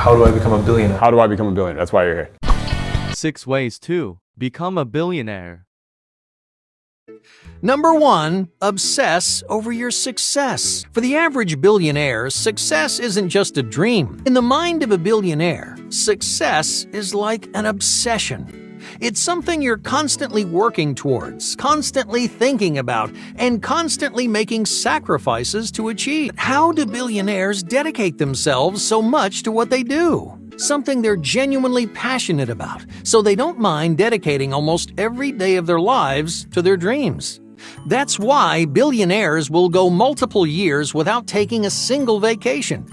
How do I become a billionaire? How do I become a billionaire? That's why you're here. Six ways to become a billionaire. Number one, obsess over your success. For the average billionaire, success isn't just a dream. In the mind of a billionaire, success is like an obsession. It's something you're constantly working towards, constantly thinking about, and constantly making sacrifices to achieve. How do billionaires dedicate themselves so much to what they do? Something they're genuinely passionate about, so they don't mind dedicating almost every day of their lives to their dreams. That's why billionaires will go multiple years without taking a single vacation.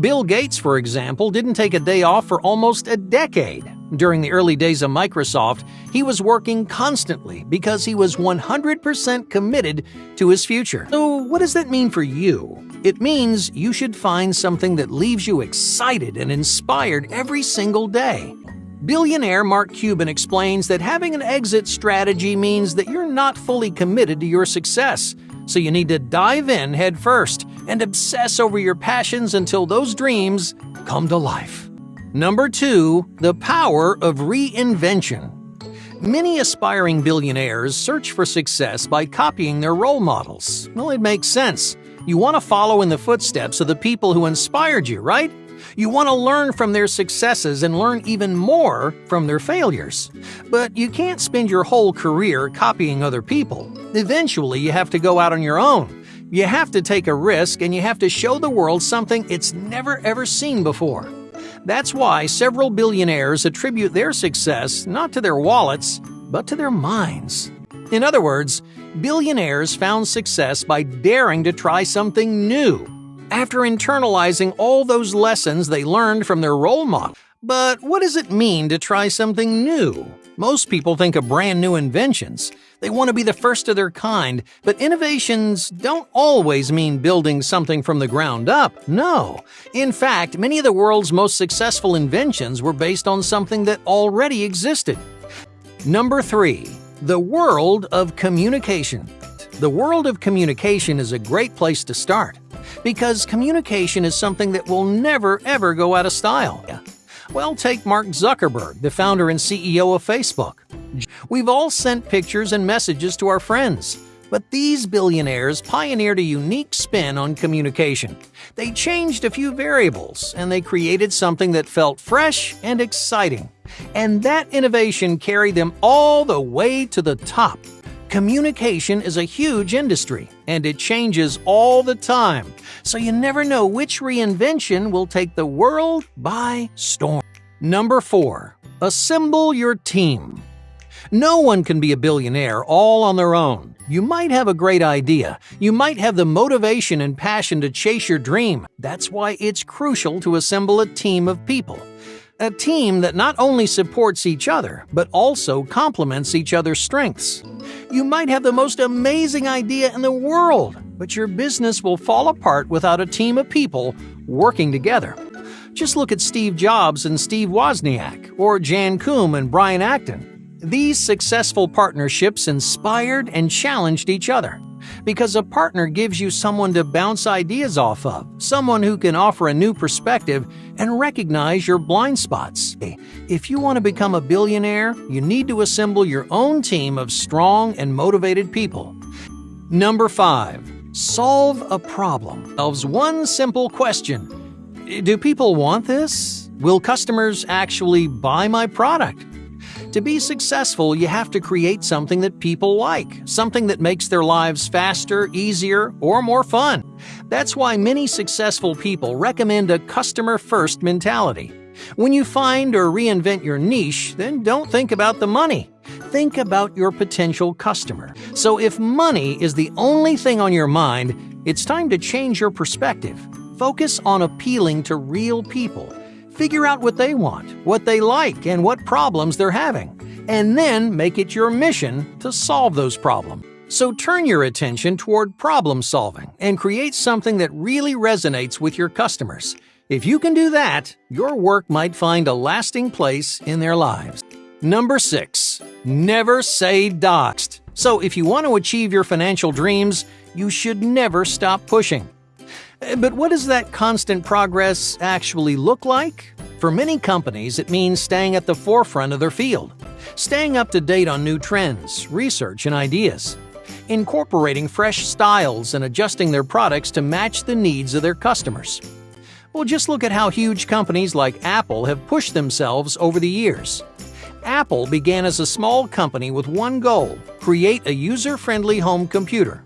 Bill Gates, for example, didn't take a day off for almost a decade. During the early days of Microsoft, he was working constantly because he was 100% committed to his future. So, what does that mean for you? It means you should find something that leaves you excited and inspired every single day. Billionaire Mark Cuban explains that having an exit strategy means that you're not fully committed to your success, so you need to dive in head first and obsess over your passions until those dreams come to life. Number 2. The Power of Reinvention Many aspiring billionaires search for success by copying their role models. Well, it makes sense. You want to follow in the footsteps of the people who inspired you, right? You want to learn from their successes and learn even more from their failures. But you can't spend your whole career copying other people. Eventually, you have to go out on your own. You have to take a risk and you have to show the world something it's never ever seen before. That's why several billionaires attribute their success not to their wallets, but to their minds. In other words, billionaires found success by daring to try something new after internalizing all those lessons they learned from their role model. But what does it mean to try something new? Most people think of brand new inventions. They want to be the first of their kind, but innovations don't always mean building something from the ground up. No. In fact, many of the world's most successful inventions were based on something that already existed. Number 3. The world of communication. The world of communication is a great place to start because communication is something that will never ever go out of style. Well, take Mark Zuckerberg, the founder and CEO of Facebook. We've all sent pictures and messages to our friends. But these billionaires pioneered a unique spin on communication. They changed a few variables and they created something that felt fresh and exciting. And that innovation carried them all the way to the top. Communication is a huge industry, and it changes all the time, so you never know which reinvention will take the world by storm. Number 4. Assemble your team. No one can be a billionaire all on their own. You might have a great idea. You might have the motivation and passion to chase your dream. That's why it's crucial to assemble a team of people. A team that not only supports each other, but also complements each other's strengths. You might have the most amazing idea in the world, but your business will fall apart without a team of people working together. Just look at Steve Jobs and Steve Wozniak, or Jan Koum and Brian Acton. These successful partnerships inspired and challenged each other. Because a partner gives you someone to bounce ideas off of, someone who can offer a new perspective and recognize your blind spots. If you want to become a billionaire, you need to assemble your own team of strong and motivated people. Number 5. Solve a problem. Solves one simple question. Do people want this? Will customers actually buy my product? To be successful, you have to create something that people like, something that makes their lives faster, easier, or more fun. That's why many successful people recommend a customer first mentality. When you find or reinvent your niche, then don't think about the money. Think about your potential customer. So if money is the only thing on your mind, it's time to change your perspective. Focus on appealing to real people Figure out what they want, what they like, and what problems they're having, and then make it your mission to solve those problems. So turn your attention toward problem solving and create something that really resonates with your customers. If you can do that, your work might find a lasting place in their lives. Number 6. Never say doxed. So if you want to achieve your financial dreams, you should never stop pushing. Eh, but what does that constant progress actually look like? For many companies, it means staying at the forefront of their field, staying up to date on new trends, research, and ideas, incorporating fresh styles and adjusting their products to match the needs of their customers. Well, just look at how huge companies like Apple have pushed themselves over the years. Apple began as a small company with one goal create a user friendly home computer.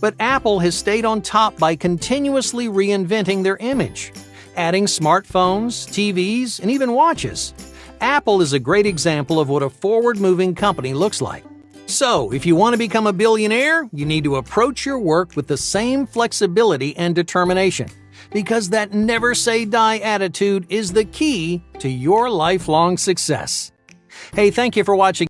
But Apple has stayed on top by continuously reinventing their image, adding smartphones, TVs, and even watches. Apple is a great example of what a forward moving company looks like. So, if you want to become a billionaire, you need to approach your work with the same flexibility and determination because that never say die attitude is the key to your lifelong success. Hey, thank you for watching.